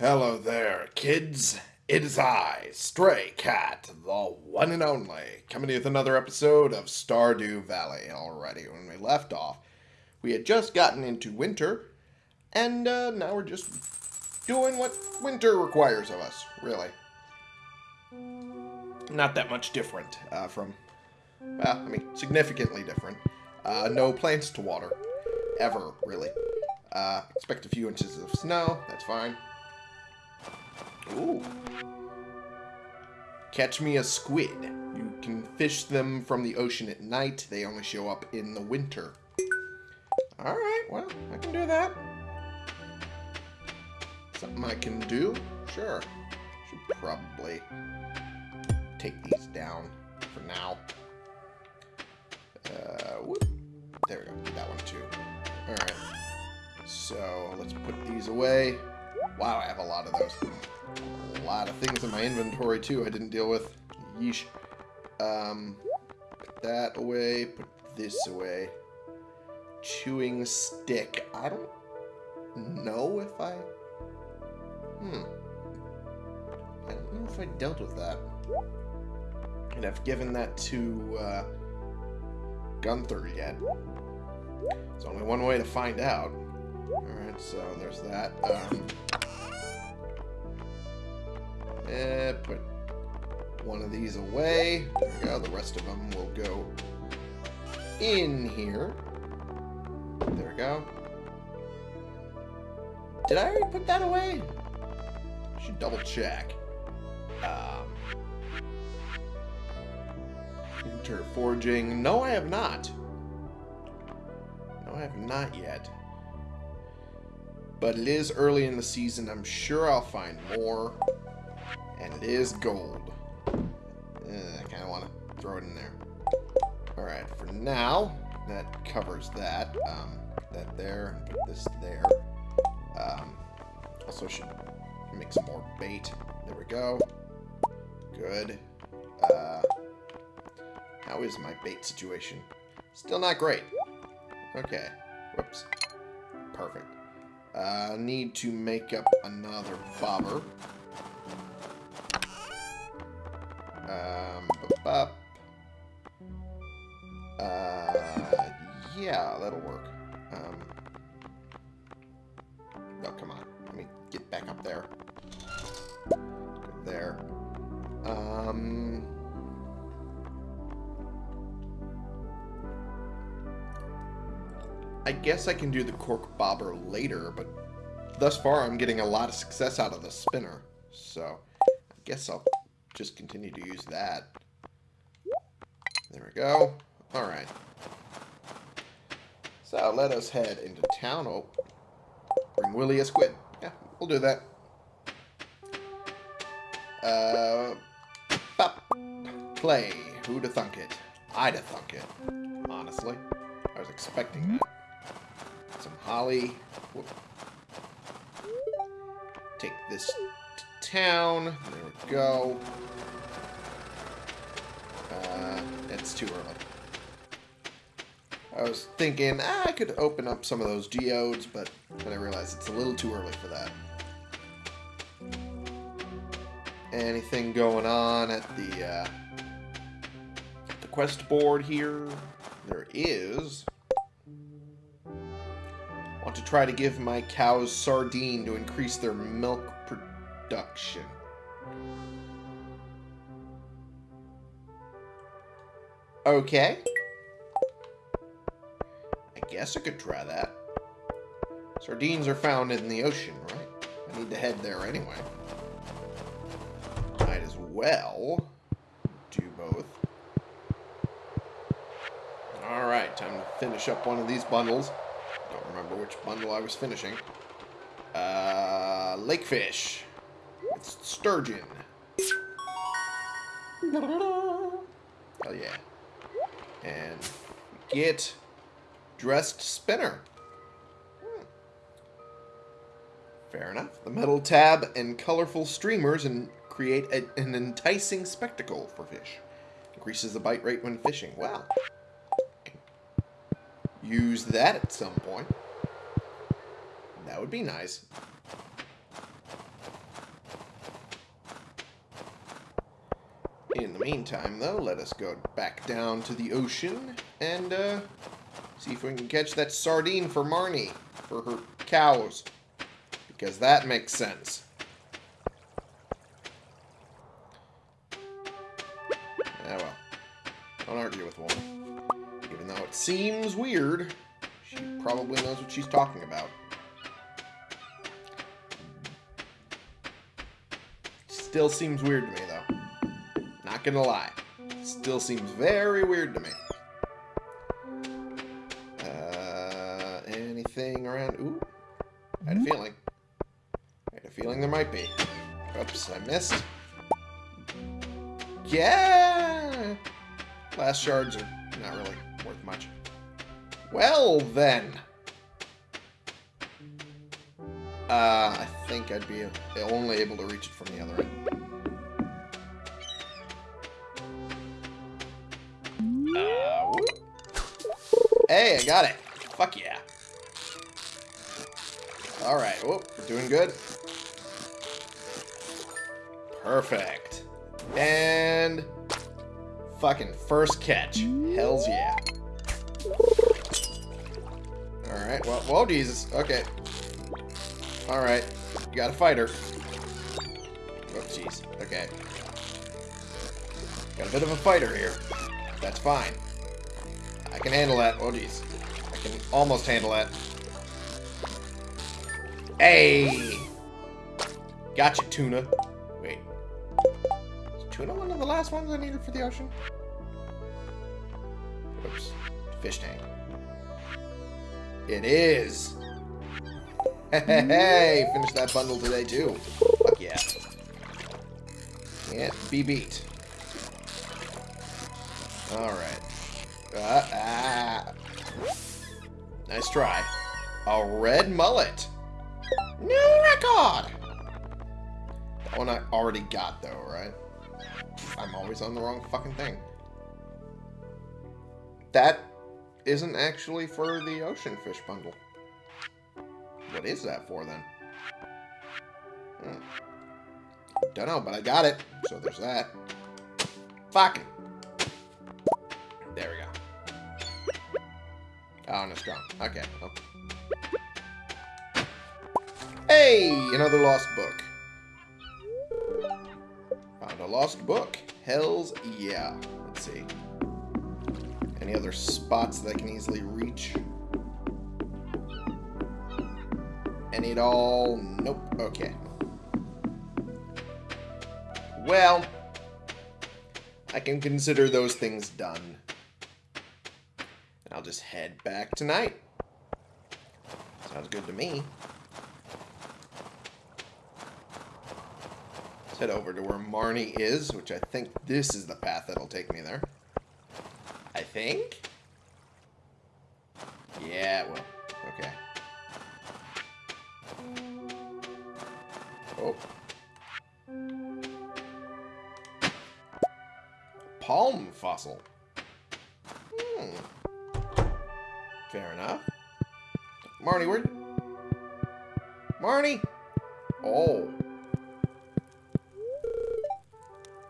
Hello there, kids. It is I, Stray Cat, the one and only, coming to you with another episode of Stardew Valley. Already, when we left off, we had just gotten into winter, and uh, now we're just doing what winter requires of us, really. Not that much different uh, from, well, I mean, significantly different. Uh, no plants to water, ever, really. Uh, expect a few inches of snow, that's fine. Ooh. Catch me a squid. You can fish them from the ocean at night. They only show up in the winter. Alright, well, I can do that. Something I can do? Sure. Should probably take these down for now. Uh, whoop. There we go. That one too. Alright. So, let's put these away. Wow, I have a lot of those. A lot of things in my inventory, too, I didn't deal with. Yeesh. Um, put that away. Put this away. Chewing stick. I don't know if I... Hmm. I don't know if I dealt with that. And I've given that to, uh, Gunther yet. There's only one way to find out. Alright, so there's that. Um, eh, put one of these away. There we go. The rest of them will go in here. There we go. Did I already put that away? Should double check. Um, winter foraging. No, I have not. No, I have not yet. But it is early in the season. I'm sure I'll find more. And it is gold. Eh, I kind of want to throw it in there. Alright, for now, that covers that. Um, that there, and put this there. Um, also should make some more bait. There we go. Good. Uh, how is my bait situation? Still not great. Okay. Whoops. Perfect. Uh, need to make up another bobber. Guess I can do the cork bobber later, but thus far I'm getting a lot of success out of the spinner. So, I guess I'll just continue to use that. There we go. Alright. So, let us head into town. Oh, bring Willy a squid. Yeah, we'll do that. Uh. Play. Who'da thunk it? I'da thunk it. Honestly. I was expecting that. Whoop. Take this to town. There we go. Uh, it's too early. I was thinking ah, I could open up some of those geodes, but then I realized it's a little too early for that. Anything going on at the uh, the quest board here? There is. Try to give my cows sardine to increase their milk production. Okay. I guess I could try that. Sardines are found in the ocean, right? I need to head there anyway. Might as well do both. Alright, time to finish up one of these bundles. Which bundle I was finishing. Uh, lakefish. With sturgeon. Hell yeah. And get dressed spinner. Hmm. Fair enough. The metal tab and colorful streamers and create a, an enticing spectacle for fish. Increases the bite rate when fishing. Wow. Use that at some point. That would be nice. In the meantime, though, let us go back down to the ocean and uh, see if we can catch that sardine for Marnie, for her cows, because that makes sense. Ah, well. Don't argue with one. Even though it seems weird, she probably knows what she's talking about. Still seems weird to me, though. Not gonna lie. Still seems very weird to me. Uh, anything around? Ooh. I had a feeling. I had a feeling there might be. Oops, I missed. Yeah! Last shards are not really worth much. Well, then. Uh, I think I'd be only able to reach it from the other end. Uh, hey, I got it. Fuck yeah. Alright, whoop, we're doing good. Perfect. And... Fucking first catch. Hells yeah. Alright, well, whoa, Jesus. Okay. Alright. You got a fighter. Oh, jeez. Okay. Got a bit of a fighter here. That's fine. I can handle that. Oh, jeez. I can almost handle that. Hey! Gotcha, tuna. Wait. Is tuna one of the last ones I needed for the ocean? Oops. Fish tank. It is! Hey, finish that bundle today, too. Fuck yeah. Can't be beat. Alright. Uh, ah. Nice try. A red mullet. New record! That one I already got, though, right? I'm always on the wrong fucking thing. That isn't actually for the ocean fish bundle. What is that for, then? Hmm. Don't know, but I got it. So there's that. Fucking. There we go. Oh, and it's gone. Okay. Oh. Hey! Another lost book. Found a lost book. Hells yeah. Let's see. Any other spots that I can easily reach? Any at all? Nope. Okay. Well, I can consider those things done. And I'll just head back tonight. Sounds good to me. Let's head over to where Marnie is, which I think this is the path that'll take me there. I think? Yeah, well, okay. Oh. Palm fossil. Hmm. Fair enough. Marnie, where... Marnie! Oh.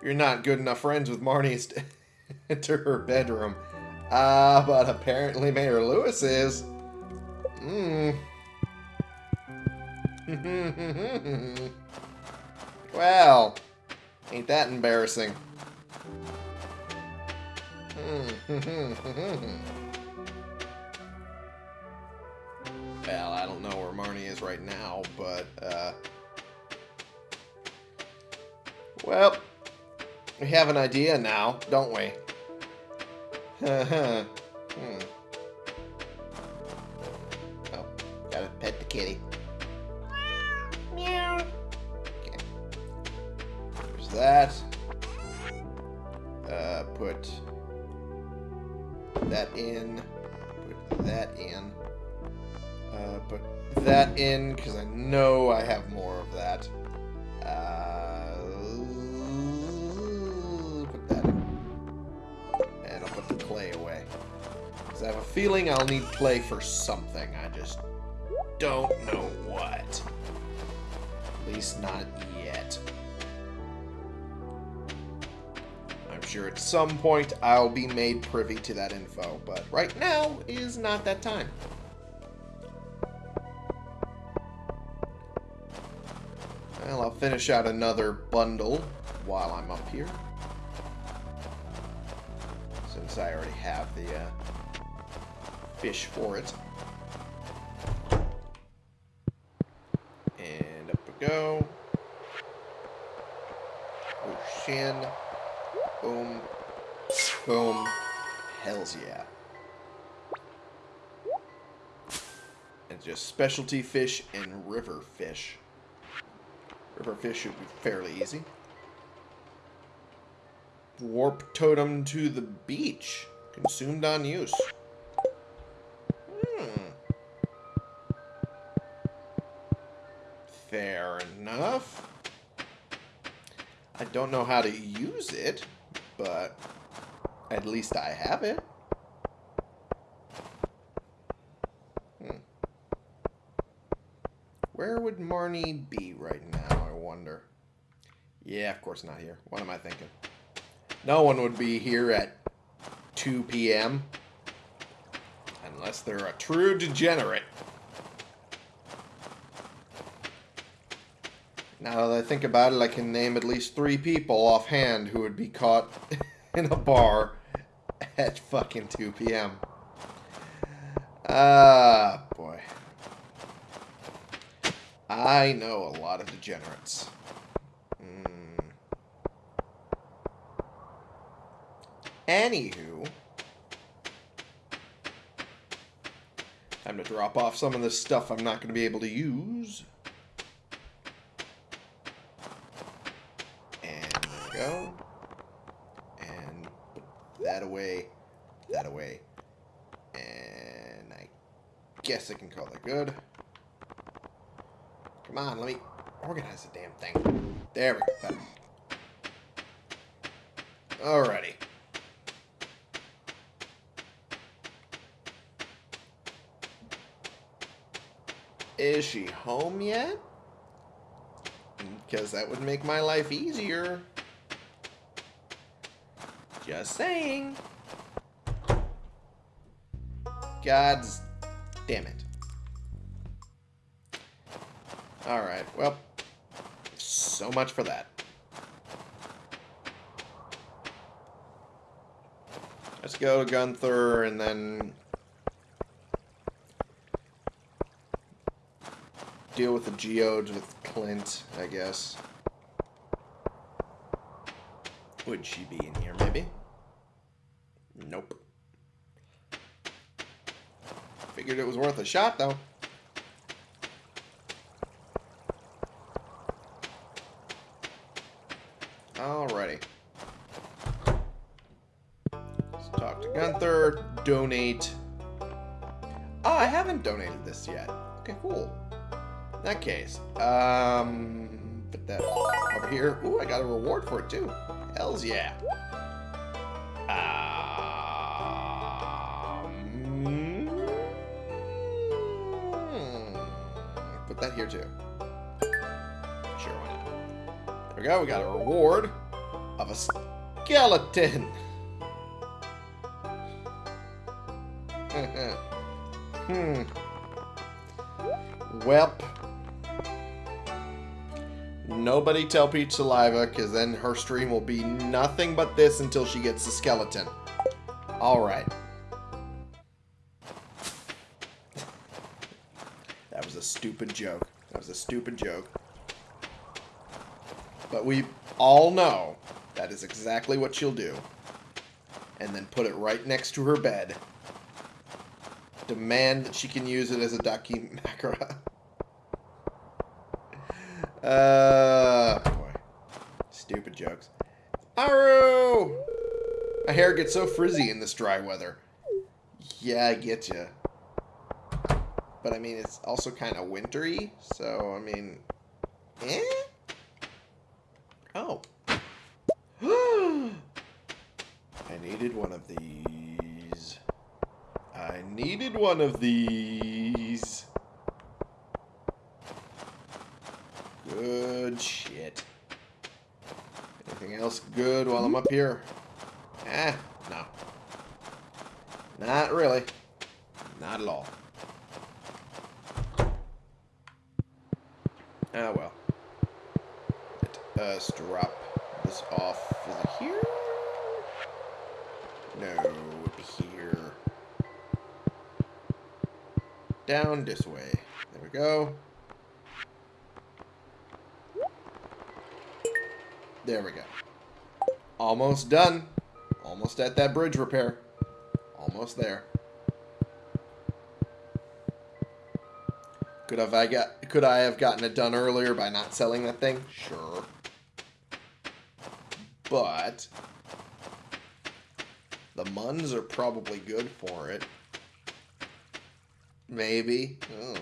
You're not good enough friends with Marnie to enter her bedroom. Ah, uh, but apparently Mayor Lewis is. Hmm. well, ain't that embarrassing. well, I don't know where Marnie is right now, but, uh... Well, we have an idea now, don't we? hmm. Oh, gotta pet the kitty. That. Uh, put that in. Put that in. Uh, put that in, because I know I have more of that. Uh, put that in. And I'll put the clay away. Because I have a feeling I'll need clay for something. I just don't know what. At least not at some point I'll be made privy to that info, but right now is not that time. Well, I'll finish out another bundle while I'm up here. Since I already have the uh, fish for it. Just specialty fish and river fish. River fish should be fairly easy. Warp totem to the beach. Consumed on use. Hmm. Fair enough. I don't know how to use it, but at least I have it. Where would Marnie be right now, I wonder? Yeah, of course not here. What am I thinking? No one would be here at 2 p.m. Unless they're a true degenerate. Now that I think about it, I can name at least three people offhand who would be caught in a bar at fucking 2 p.m. Boy. Uh, I know a lot of degenerates. Mm. Anywho, time to drop off some of this stuff I'm not going to be able to use. And go. And that away, that away. And I guess I can call that good. Come on, let me organize the damn thing. There we go. Alrighty. Is she home yet? Because that would make my life easier. Just saying. God's damn it. Alright, well, so much for that. Let's go to Gunther and then deal with the geodes with Clint, I guess. Would she be in here, maybe? Nope. Figured it was worth a shot, though. Donate. Oh, I haven't donated this yet. Okay, cool. In that case, um, put that over here. Ooh, I got a reward for it too. Hells yeah. Um, put that here too. Sure, why not? There we go. We got a reward of a skeleton. Hmm. Welp. Nobody tell Peach Saliva, because then her stream will be nothing but this until she gets the skeleton. Alright. that was a stupid joke. That was a stupid joke. But we all know that is exactly what she'll do. And then put it right next to her bed. Demand that she can use it as a Daki Makara. Uh, boy. Stupid jokes. Aru! My hair gets so frizzy in this dry weather. Yeah, I get you. But, I mean, it's also kind of wintry, so, I mean... Eh? Oh. I needed one of these. Needed one of these. Good shit. Anything else good while I'm up here? Eh, no. Not really. Not at all. Ah, well. Let us drop this off. Is it here? No, Down this way. There we go. There we go. Almost done. Almost at that bridge repair. Almost there. Could have I got could I have gotten it done earlier by not selling that thing? Sure. But the Muns are probably good for it. Maybe. Oh.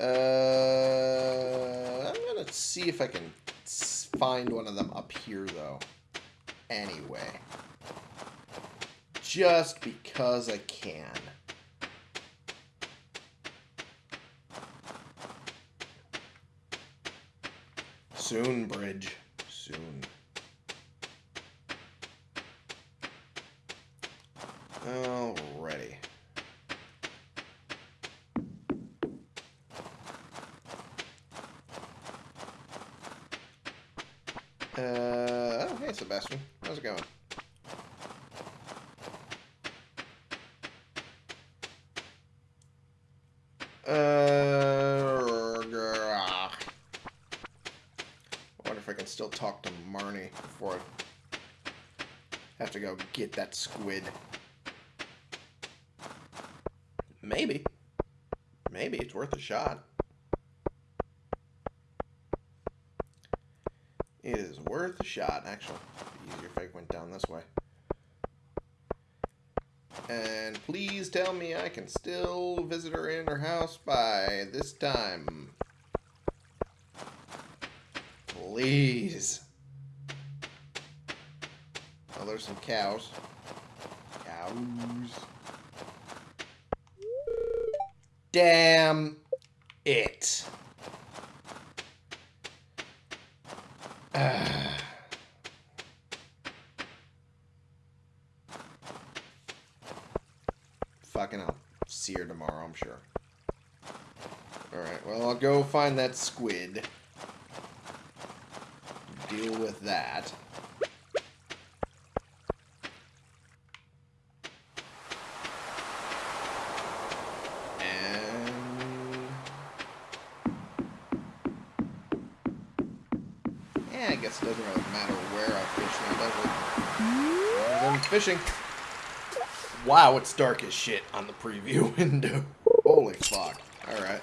Uh, I'm gonna see if I can find one of them up here, though. Anyway. Just because I can. Soon, Bridge. Soon. Alrighty. Uh, oh, hey, Sebastian. How's it going? Uh, I wonder if I can still talk to Marnie before I have to go get that squid. Maybe. Maybe it's worth a shot. It is worth a shot, actually. Easier if I went down this way. And please tell me I can still visit her in her house by this time. Please. Oh, there's some cows. Cows. Damn it. Fucking I'll see her tomorrow, I'm sure. Alright, well, I'll go find that squid. Deal with that. And I guess it doesn't really matter where I fish now, does it? I'm fishing. Wow, it's dark as shit on the preview window. Holy fuck. Alright.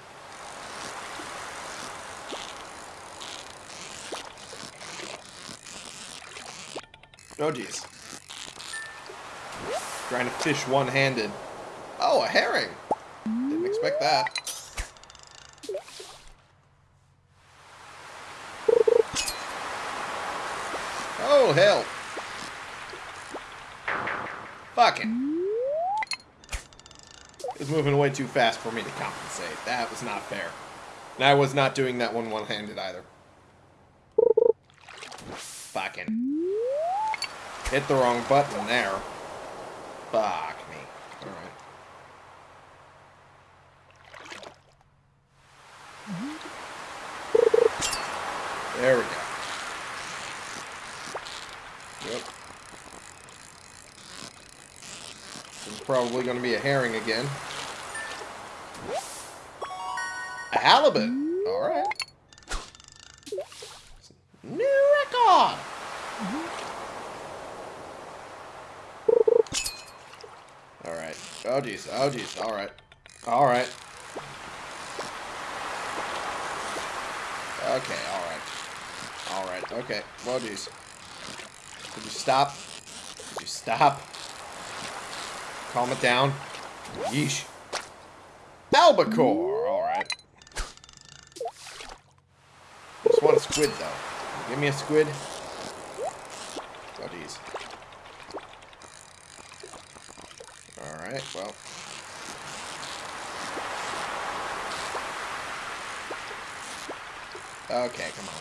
Oh, jeez. Trying to fish one-handed. Oh, a herring. Didn't expect that. Oh, hell. Fucking. Moving way too fast for me to compensate. That was not fair. And I was not doing that one one-handed either. Fucking. Hit the wrong button there. Fuck me. Alright. There we go. Yep. This is probably going to be a herring again. Halibut. All right. New record. All right. Oh, jeez. Oh, jeez. All right. All right. Okay, all right. All right, okay. Oh, jeez. Could you stop? Could you stop? Calm it down. Yeesh. Albacore! Alright. Just want a squid, though. Give me a squid. Oh, jeez. Alright, well. Okay, come on.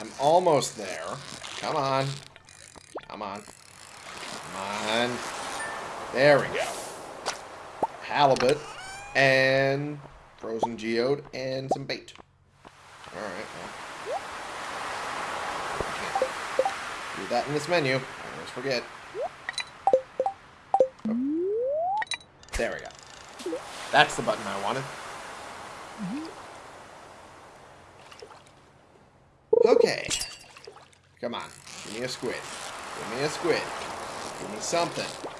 I'm almost there. Come on. Come on. Come on. There we go. Halibut and frozen geode and some bait. Alright, well. Do that in this menu. I always forget. Oh. There we go. That's the button I wanted. Okay. Come on. Give me a squid. Give me a squid. Give me something.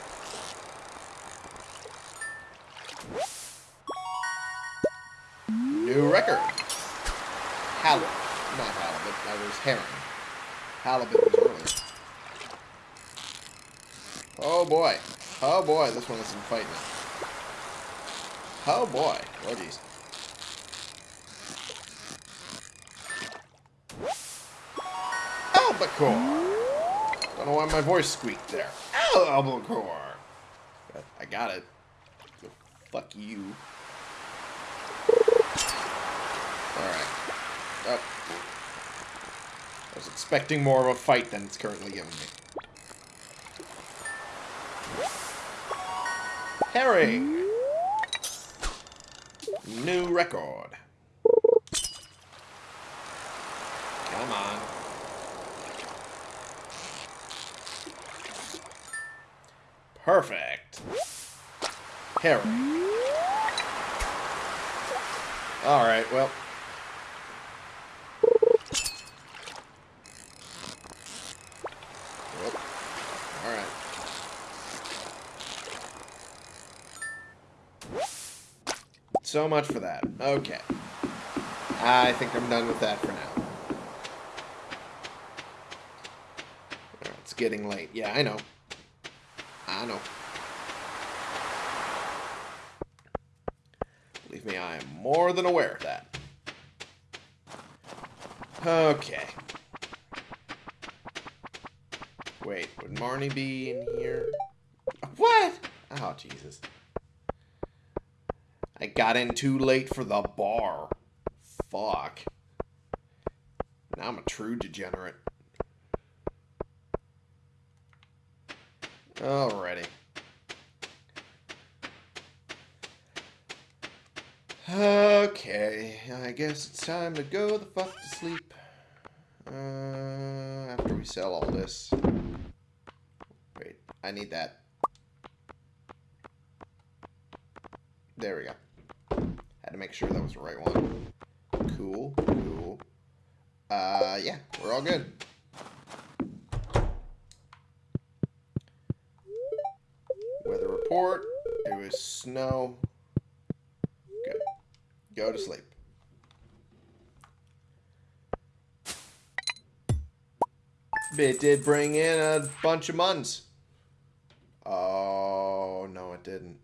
Herring. Halibut was earlier. Oh boy. Oh boy. This one is some fighting. Oh boy. Oh jeez. Albacore. Don't know why my voice squeaked there. Albacore. I got it. Fuck you. Alright. Oh. I was expecting more of a fight than it's currently giving me. Herring! New record. Come on. Perfect. Herring. Alright, well. Alright. So much for that. Okay. I think I'm done with that for now. It's getting late. Yeah, I know. I know. Believe me, I am more than aware of that. Okay. Wait, would Marnie be in here? What? Oh, Jesus. Got in too late for the bar. Fuck. Now I'm a true degenerate. Alrighty. Okay, I guess it's time to go the fuck to sleep. Uh, after we sell all this. Wait, I need that. There we go. Had to make sure that was the right one. Cool, cool. Uh, yeah, we're all good. Weather report. It was snow. Good. Go to sleep. It did bring in a bunch of muns. Oh, no, it didn't.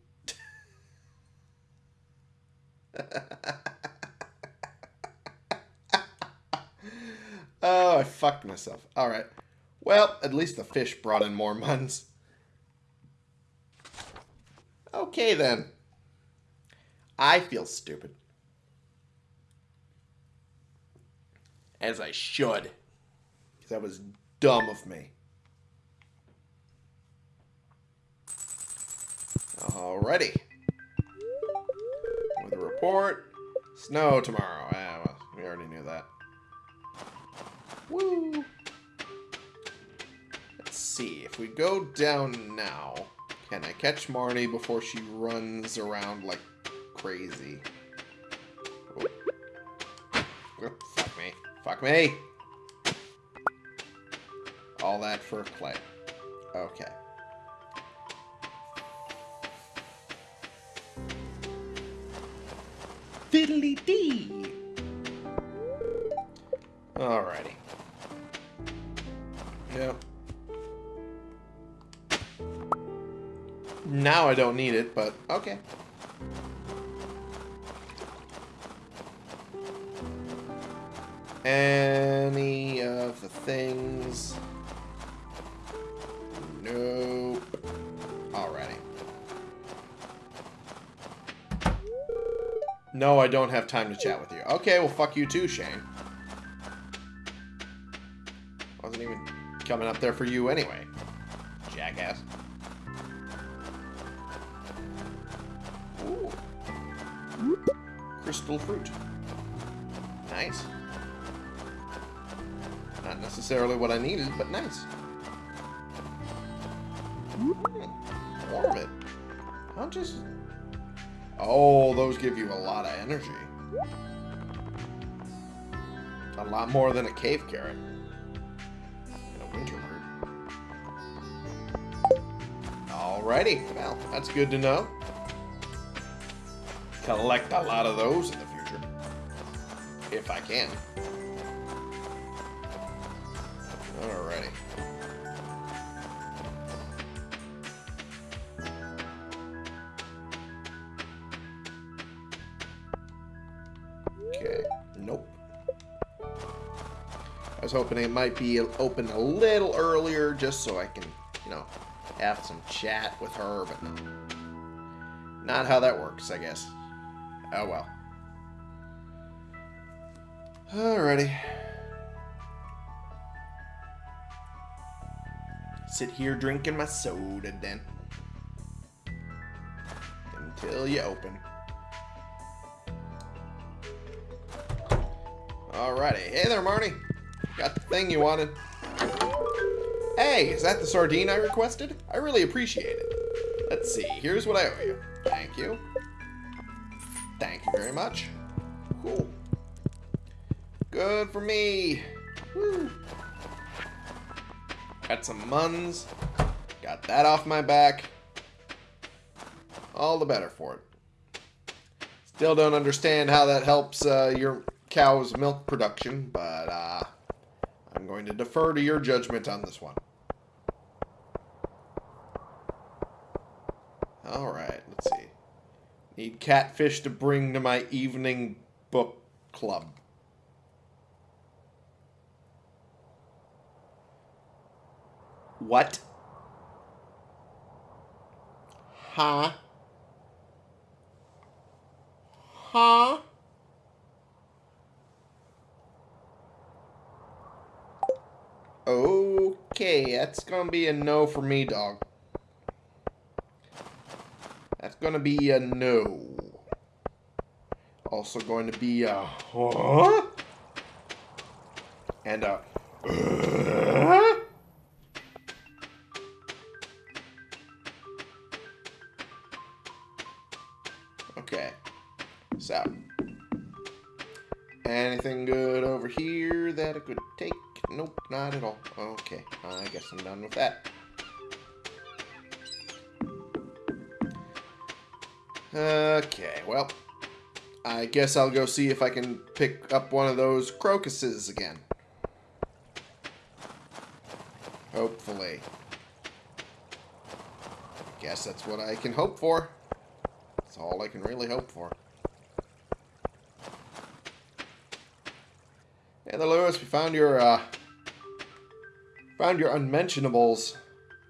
Oh, I fucked myself. Alright. Well, at least the fish brought in more muns. Okay, then. I feel stupid. As I should. Because that was dumb of me. Alrighty. Report. Snow tomorrow. Well, we already knew that. Woo! Let's see. If we go down now, can I catch Marnie before she runs around like crazy? Oh. Oh, fuck me. Fuck me! All that for clay. Okay. Fiddly dee! Alrighty. Yep. Now I don't need it, but okay. Any of the things... No, I don't have time to chat with you. Okay, well, fuck you too, Shane. Wasn't even coming up there for you anyway. Jackass. Ooh. Crystal fruit. Nice. Not necessarily what I needed, but nice. Hmm. More of it. I'll just... Oh, those give you a lot of energy. A lot more than a cave carrot. And a winter root. Alrighty. Well, that's good to know. Collect a lot of those in the future. If I can. I it might be open a little earlier just so I can, you know, have some chat with her, but no. Not how that works, I guess. Oh well. Alrighty. Sit here drinking my soda then. Until you open. Alrighty. Hey there, Marnie. Got the thing you wanted. Hey, is that the sardine I requested? I really appreciate it. Let's see. Here's what I owe you. Thank you. Thank you very much. Cool. Good for me. Woo. Got some muns. Got that off my back. All the better for it. Still don't understand how that helps uh, your cow's milk production, but to defer to your judgment on this one. Alright, let's see. Need catfish to bring to my evening book club. What? Huh? Huh? Okay, that's gonna be a no for me, dog. That's gonna be a no. Also going to be a huh? And a uh? All. Okay, I guess I'm done with that. Okay, well, I guess I'll go see if I can pick up one of those crocuses again. Hopefully. Guess that's what I can hope for. That's all I can really hope for. Hey there, Lewis. We found your, uh, found your unmentionables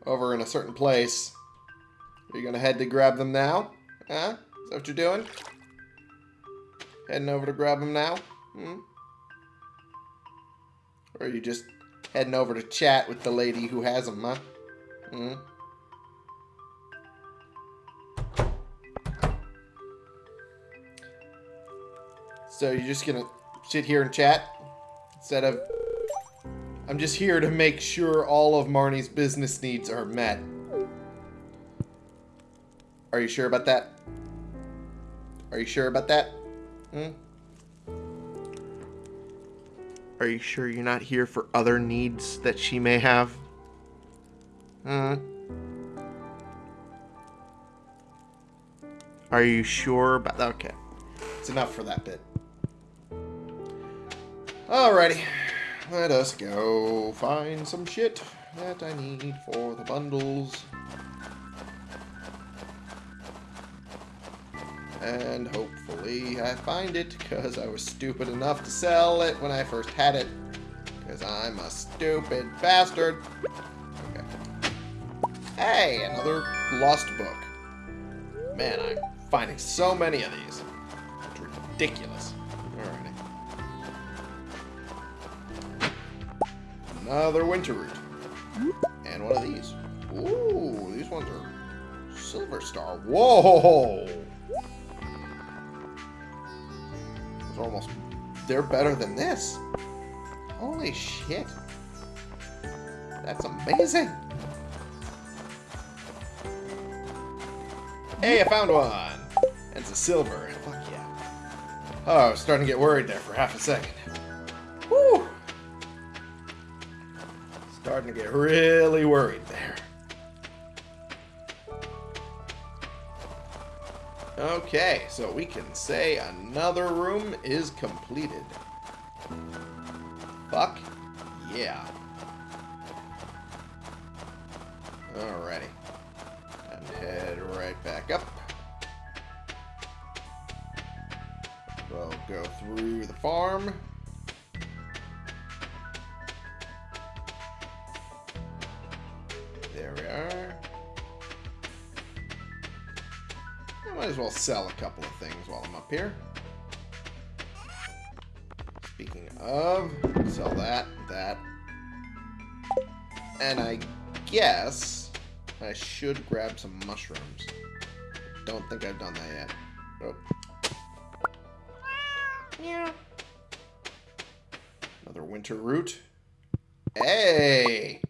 over in a certain place. Are you gonna head to grab them now? Huh? Is that what you're doing? Heading over to grab them now? Hmm? Or are you just heading over to chat with the lady who has them, huh? Hmm? So you're just gonna sit here and chat? Instead of... I'm just here to make sure all of Marnie's business needs are met. Are you sure about that? Are you sure about that? Hmm? Are you sure you're not here for other needs that she may have? Hmm? Are you sure about that? Okay. It's enough for that bit. Alrighty. Let us go find some shit that I need for the bundles. And hopefully I find it, because I was stupid enough to sell it when I first had it. Because I'm a stupid bastard. Okay. Hey, another lost book. Man, I'm finding so many of these. It's ridiculous. Another winter root. And one of these. Ooh, these ones are silver star. Whoa! Those are almost... They're better than this. Holy shit. That's amazing. Hey, I found one! It's a silver. Fuck yeah. Oh, I was starting to get worried there for half a second. Starting to get really worried there. Okay, so we can say another room is completed. Fuck yeah. Alrighty. And head right back up. We'll go through the farm. Sell a couple of things while I'm up here. Speaking of, sell that, that. And I guess I should grab some mushrooms. Don't think I've done that yet. Nope. Another winter root. Hey!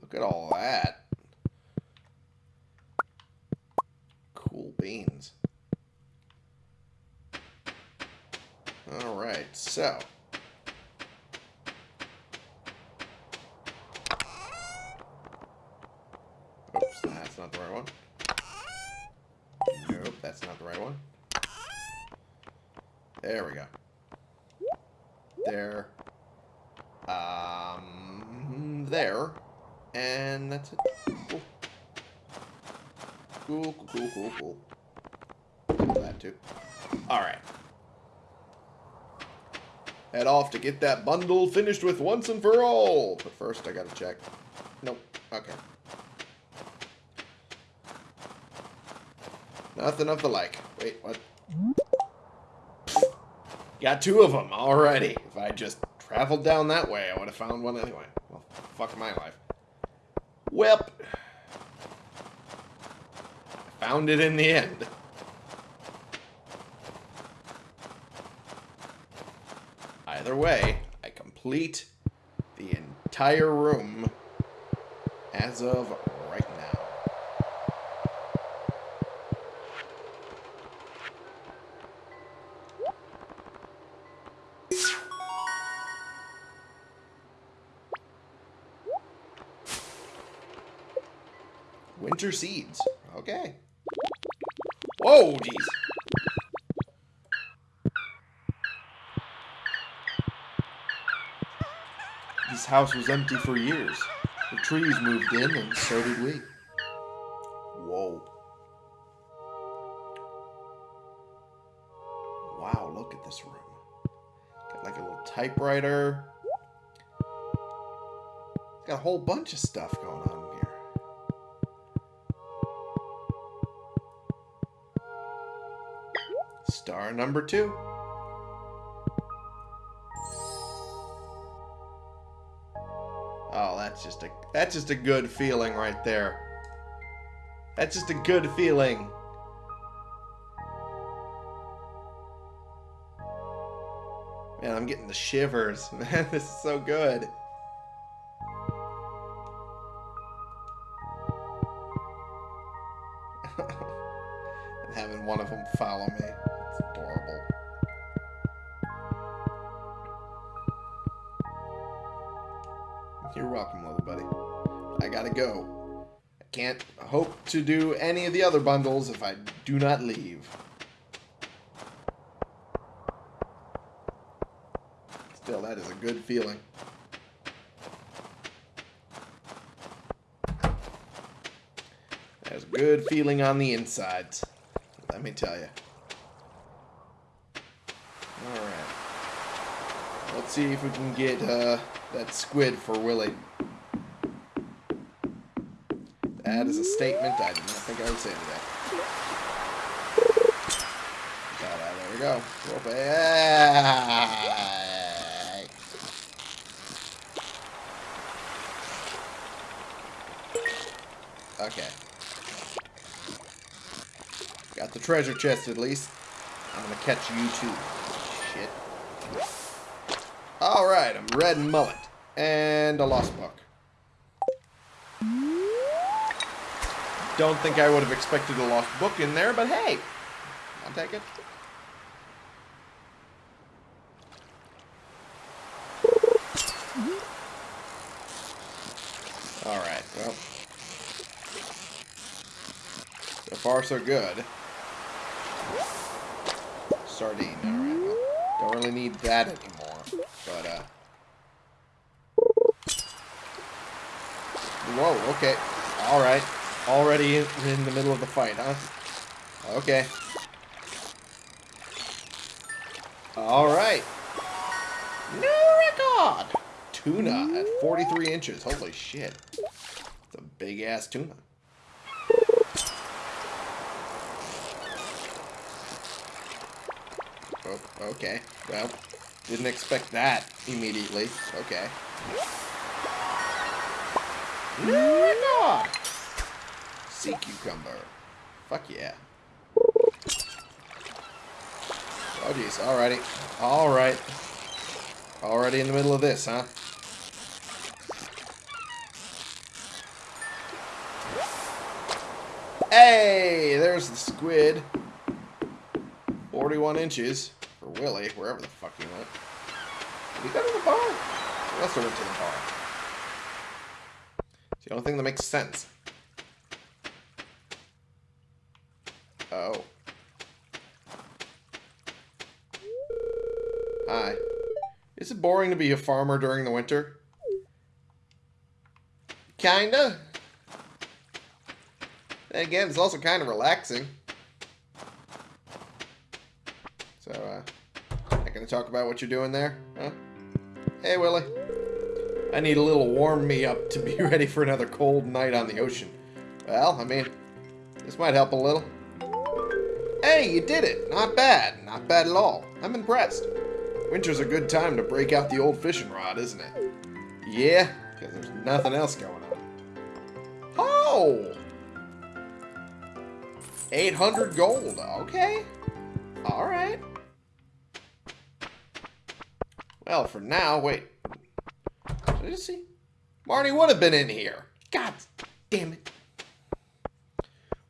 Look at all that. Beans. Alright, so. Oops, that's not the right one. Nope, that's not the right one. There we go. There. Um, there. And that's it. Cool. Cool, cool, cool, cool, too. Alright. Head off to get that bundle finished with once and for all. But first, I gotta check. Nope. Okay. Nothing of the like. Wait, what? Got two of them already. If I just traveled down that way, I would have found one anyway. Well, fuck my life. Welp. I found it in the end. Either way, I complete the entire room as of right now. Winter seeds. Okay. Whoa, jeez. This house was empty for years. The trees moved in, and so did we. Whoa. Wow, look at this room. Got like a little typewriter. Got a whole bunch of stuff going on here. Star number two. Oh, that's just a that's just a good feeling right there. That's just a good feeling. Man, I'm getting the shivers. Man, this is so good. and having one of them follow me. Gotta go. I can't hope to do any of the other bundles if I do not leave. Still, that is a good feeling. That is a good feeling on the insides. Let me tell you. Alright. Let's see if we can get uh, that squid for Willy. That is a statement I did not think I would say today. There we go. Away. Okay. Got the treasure chest at least. I'm gonna catch you too. Shit. Alright, I'm red mullet. And a lost book. Don't think I would have expected a lost book in there, but hey. I'll take it. Alright, well. So far, so good. Sardine, alright. Well, don't really need that anymore. But, uh... Whoa, okay. Alright. Already in, the middle of the fight, huh? Okay. Alright. New record! Tuna at 43 inches. Holy shit. It's a big-ass tuna. Oh, okay. Well, didn't expect that immediately. Okay. Sea cucumber. Fuck yeah. Oh, jeez. Alrighty. Alright. Already in the middle of this, huh? Hey! There's the squid. 41 inches for Willy, wherever the fuck he went. Did he go to the bar? He also went to the bar. It's the only thing that makes sense. Oh. Hi. Is it boring to be a farmer during the winter? Kinda. And again, it's also kind of relaxing. So, uh, not gonna talk about what you're doing there, huh? Hey, Willy. I need a little warm me up to be ready for another cold night on the ocean. Well, I mean, this might help a little. Hey, you did it! Not bad. Not bad at all. I'm impressed. Winter's a good time to break out the old fishing rod, isn't it? Yeah, because there's nothing else going on. Oh! 800 gold. Okay. Alright. Well, for now, wait. Did I see? Marty would have been in here. God damn it.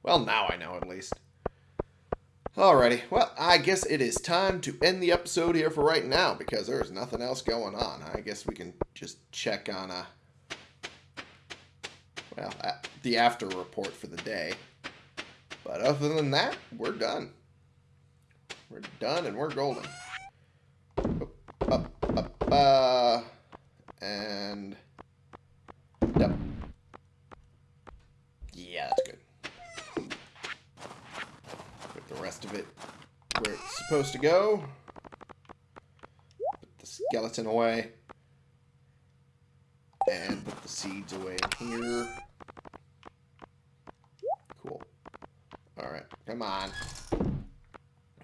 Well, now I know at least. Alrighty, well, I guess it is time to end the episode here for right now because there's nothing else going on. I guess we can just check on, uh, well, the after report for the day. But other than that, we're done. We're done and we're golden. Up, up, up, uh, and yep. Yeah, that's good. Put the rest of it where it's supposed to go. Put the skeleton away. And put the seeds away in here. Cool. Alright, come on.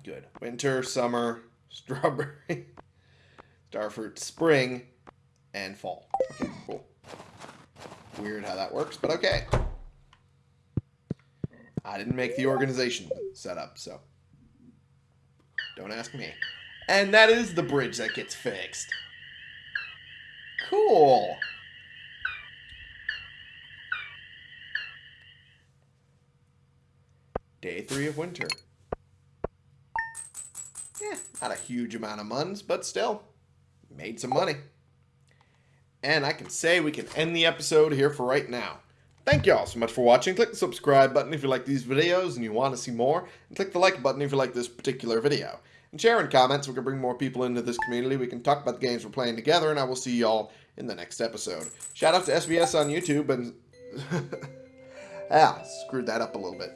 Good. Winter, summer, strawberry, starfruit, spring, and fall. Okay, cool. Weird how that works, but okay. I didn't make the organization set up, so don't ask me. And that is the bridge that gets fixed. Cool. Day three of winter. Yeah, not a huge amount of months, but still, made some money. And I can say we can end the episode here for right now. Thank you all so much for watching. Click the subscribe button if you like these videos and you want to see more. And click the like button if you like this particular video. And share in comments we can bring more people into this community. We can talk about the games we're playing together. And I will see y'all in the next episode. Shout out to SBS on YouTube and... ah, screwed that up a little bit.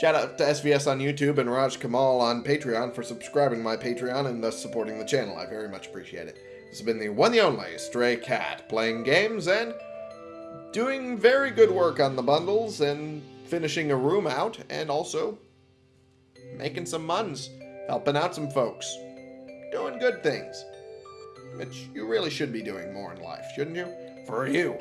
Shout out to SVS on YouTube and Raj Kamal on Patreon for subscribing my Patreon and thus supporting the channel. I very much appreciate it. This has been the one the only Stray Cat, playing games and doing very good work on the bundles and finishing a room out and also making some muns. helping out some folks, doing good things. Which you really should be doing more in life, shouldn't you? For you.